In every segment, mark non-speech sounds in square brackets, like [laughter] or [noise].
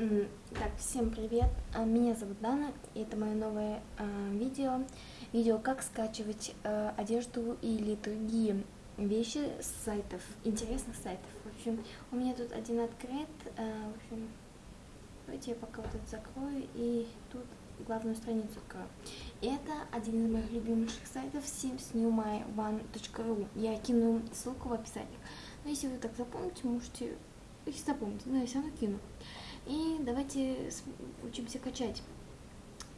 Так, всем привет, А, меня зовут Дана, и это мое новое а, видео. Видео, как скачивать а, одежду или другие вещи с сайтов, интересных сайтов. В общем, у меня тут один открыт, а, в общем, давайте я пока вот это закрою, и тут главную страницу открою. Это один из моих любимейших сайтов simsnewmyone.ru. Я кину ссылку в описании. Но если вы так запомните, можете, если запомните, но я все равно кину. И давайте учимся качать.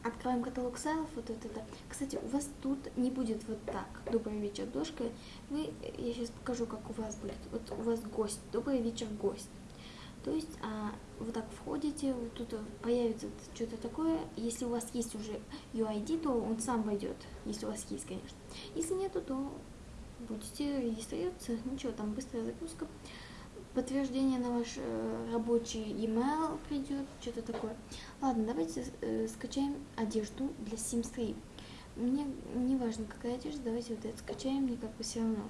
Открываем каталог сайлов, вот это. это. Кстати, у вас тут не будет вот так. Добрый вечер, дошка. Вы, я сейчас покажу, как у вас будет. Вот у вас гость. Добрый вечер, гость. То есть а, вы так входите, вот тут появится что-то такое. Если у вас есть уже UID, то он сам войдет, если у вас есть, конечно. Если нету, то будете регистрироваться. Ничего, там быстрая загрузка. Подтверждение на ваш э, рабочий email придет, что-то такое. Ладно, давайте э, скачаем одежду для Sims 3. Мне не важно, какая одежда, давайте вот это скачаем, мне как бы все равно.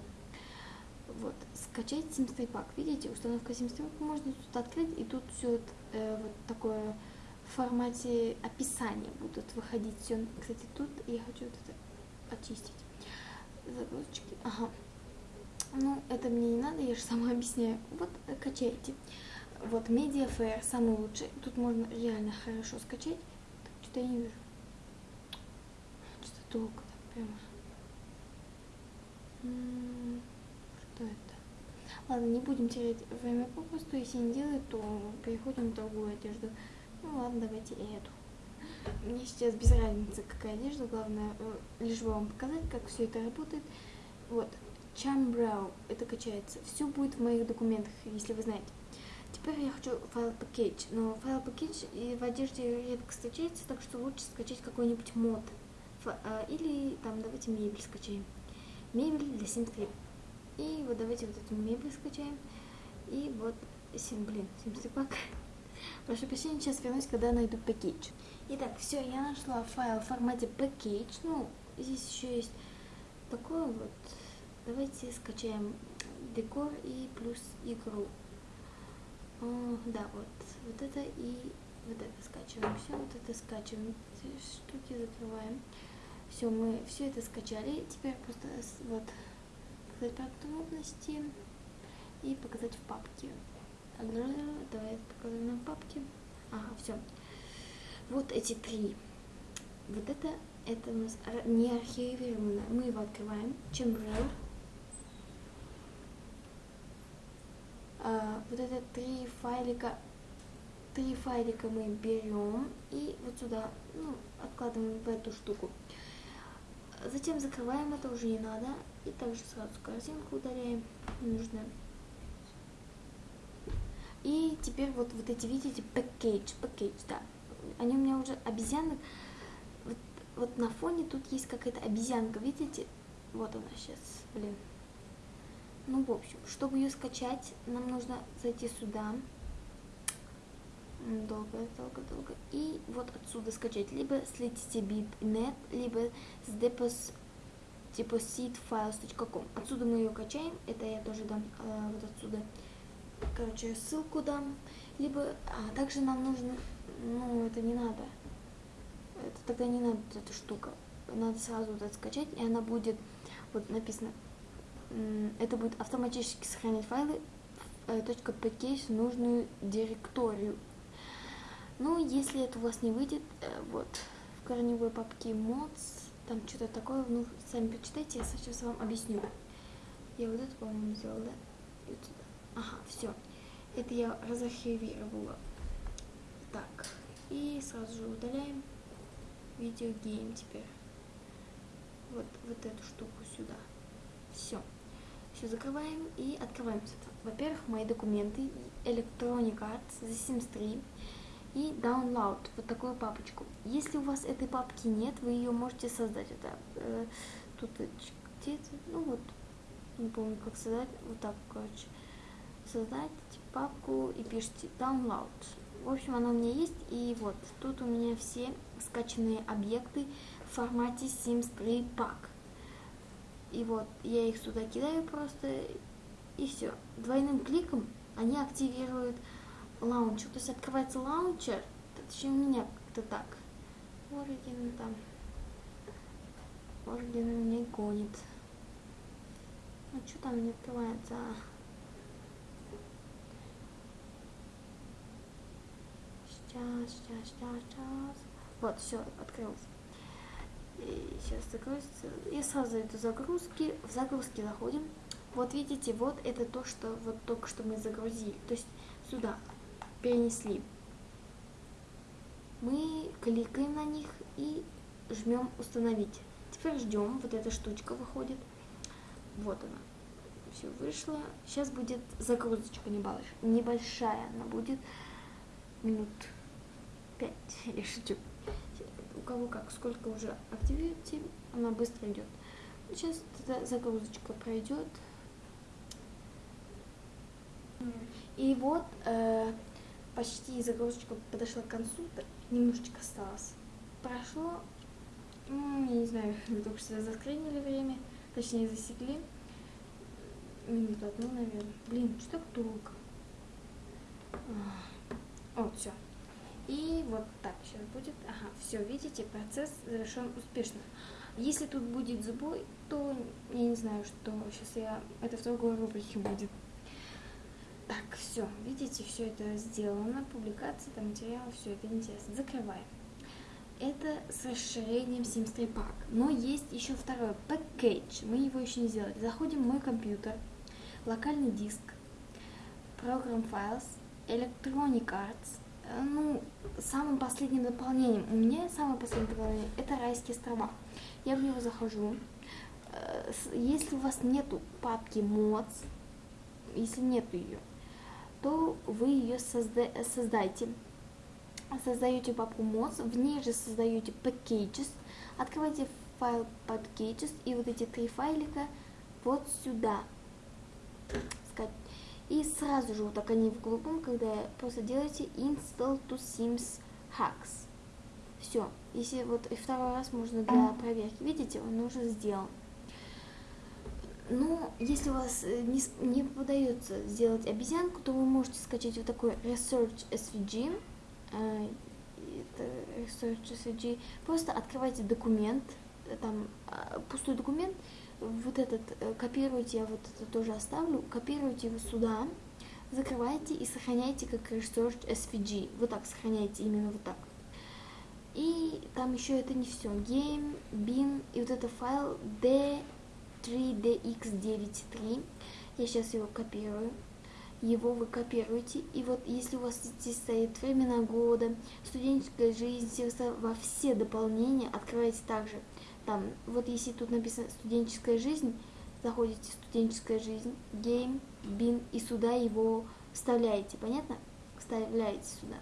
Вот, скачать Sims 3 пак. Видите, установка Sims 3 можно тут открыть, и тут все вот такое в формате описания будут выходить все. Кстати, тут я хочу вот это очистить. Загрузочки. Ага. Ну, это мне не надо, я же сама объясняю. Вот, э, качайте. Вот, Mediafire самый лучший. Тут можно реально хорошо скачать. Так, что-то я не вижу. Что-то долго так прямо. М, Что это? Ладно, не будем терять время попросту. Если не делать, то переходим в другую одежду. Ну ладно, давайте эту. Мне сейчас без разницы, какая одежда. Главное, э, лишь бы вам показать, как все это работает. Вот, Chambrow, это качается. Все будет в моих документах, если вы знаете. Теперь я хочу файл package, но файл package и в одежде редко встречается, так что лучше скачать какой-нибудь мод. А, или там давайте мебель скачаем. Мебель для Sims 3. И вот давайте вот эту мебель скачаем. И вот, сим, блин, Sims 3 пак. Прошу прощения, сейчас вернусь, когда найду package. Итак, все, я нашла файл в формате package. Ну, здесь еще есть такое вот. Давайте скачаем декор и плюс игру. О, да, вот, вот это и вот это скачиваем. Все, вот это скачиваем. Эти штуки закрываем. Все, мы все это скачали. Теперь просто вот показать подробности и показать в папке. Давай показываем на папке. Ага, все. Вот эти три. Вот это, это у нас не архивировано. Мы его открываем. Chambrow. А, вот это три файлика, три файлика мы берем и вот сюда, ну, откладываем в эту штуку. Затем закрываем, это уже не надо. И также сразу корзинку удаляем, ненужное. И теперь вот, вот эти, видите, package, package, да. Они у меня уже обезьяны. Вот, вот на фоне тут есть какая-то обезьянка, видите? Вот она сейчас, блин. Ну, в общем, чтобы ее скачать, нам нужно зайти сюда. Долго, долго, долго. И вот отсюда скачать. Либо с letitybit.net, либо с депос, depositfiles.com. Отсюда мы ее качаем. Это я тоже дам э, вот отсюда. Короче, ссылку дам. Либо, а также нам нужно, ну, это не надо. Это тогда не надо эта штука. Надо сразу вот это скачать, и она будет, вот написано, это будет автоматически сохранять файлы э, .package в нужную директорию. Ну, если это у вас не выйдет, э, вот, в корневой папке mods, там что-то такое, ну, сами почитайте, я сейчас вам объясню. Я вот это, по-моему, сделала, да? И вот сюда. Ага, все. Это я разархивировала. Так, и сразу же удаляем видеогейм теперь. Вот, вот эту штуку сюда. Все. Все закрываем и открываем. Во-первых, мои документы, Electronic Arts, The Sims 3 и Download, вот такую папочку. Если у вас этой папки нет, вы ее можете создать. Это э, тут где это? Ну вот, не помню как создать. Вот так, короче. Создать папку и пишите Download. В общем, она у меня есть. И вот, тут у меня все скачанные объекты в формате Sims 3 пак. И вот я их сюда кидаю просто, и все. Двойным кликом они активируют лаунчер. То есть открывается лаунчер, точнее у меня как-то так. Origin там. Origin меня гонит. Ну что там не открывается? А? Сейчас, сейчас, сейчас, сейчас. Вот, все, открылось. Сейчас загрузится. И сразу иду загрузки. В загрузки заходим. Вот видите, вот это то, что вот только что мы загрузили. То есть сюда перенесли. Мы кликаем на них и жмем установить. Теперь ждем, вот эта штучка выходит. Вот она. Все вышло. Сейчас будет загрузочка небольшая. Она будет минут 5. Я шучу. У кого как, сколько уже активируете, она быстро идет. Сейчас эта загрузочка пройдет. И вот э, почти загрузочка подошла к концу, немножечко осталось. Прошло, ну, я не знаю, [laughs] только что заскринили время, точнее засекли. Минуту одну, наверное. Блин, что так долго? О, все. И вот так сейчас будет. Ага, все, видите, процесс завершен успешно. Если тут будет сбой, то я не знаю, что сейчас я... Это в другой рубрике будет. Так, все, видите, все это сделано, публикация, там материал, все это интересно. Закрываем. Это с расширением Sims 3 Park. Но есть еще второй package, мы его еще не сделали. Заходим в мой компьютер, локальный диск, Program Files, Electronic Arts. Э, ну, самым последним дополнением, у меня самое последнее дополнение, это райские острова. Я в него захожу. Э, если у вас нету папки mods, если нету ее, то вы ее созда создаете. Создаете папку mods, в ней же создаете packages, открываете файл packages и вот эти три файлика вот сюда. И сразу же вот так они в голубом, когда просто делаете install to sims hacks. Все. Если вот и второй раз можно для проверки, видите, он уже сделан. Но если у вас э, не, не удается сделать обезьянку, то вы можете скачать вот такой Research SVG. А, это Research SVG. Просто открывайте документ, э, там пустой документ, вот этот э, копируйте, я вот это тоже оставлю, копируйте его сюда, закрывайте и сохраняйте как Research SVG. Вот так сохраняйте, именно вот так. И там еще это не все. Game, bin и вот это файл D 3dx93. Я сейчас его копирую. Его вы копируете. И вот если у вас здесь стоит времена года, студенческая жизнь, во все дополнения открывайте также. Там, вот если тут написано студенческая жизнь, заходите студенческая жизнь, game, bin и сюда его вставляете. Понятно? Вставляете сюда.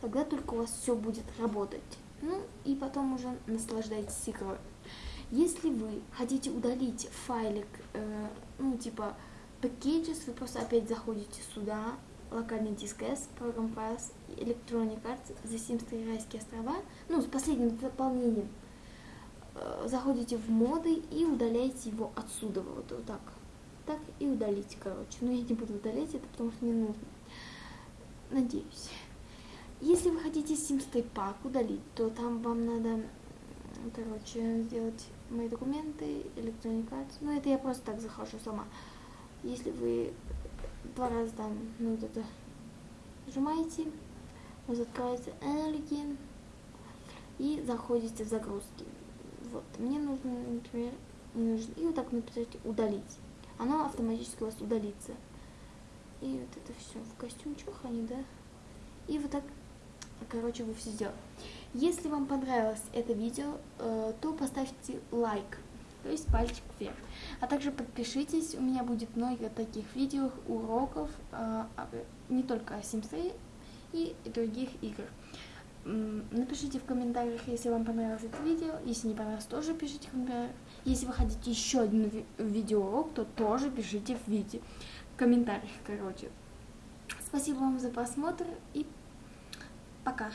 Тогда только у вас все будет работать. Ну и потом уже наслаждайтесь игрой. Если вы хотите удалить файлик, э, ну, типа packages, вы просто опять заходите сюда, локальный диск S, Program Files, Electronic Arts, The Sims 3 райские острова, ну, с последним дополнением. Э, заходите в моды и удаляете его отсюда, вот, вот так. Так и удалите, короче. Но я не буду удалять это, потому что не нужно. Надеюсь. Если вы хотите Sims 3 Pack удалить, то там вам надо, короче, сделать мои документы, Arts. Ну, это я просто так захожу сама. Если вы два раза там, ну, вот это нажимаете, у вас открывается Energy и заходите в загрузки. Вот, мне нужно, например, нужно, и вот так написать удалить. Оно автоматически у вас удалится. И вот это все в костюмчиках они, да? И вот так, короче, вы все сделали. Если вам понравилось это видео, э, то поставьте лайк, то есть пальчик вверх. А также подпишитесь, у меня будет много таких видео, уроков, э, не только о Sims 3 и других игр. Напишите в комментариях, если вам понравилось это видео. Если не понравилось, тоже пишите в комментариях. Если вы хотите еще один ви видеоурок, то тоже пишите в видео, в комментариях, короче. Спасибо вам за просмотр и пока.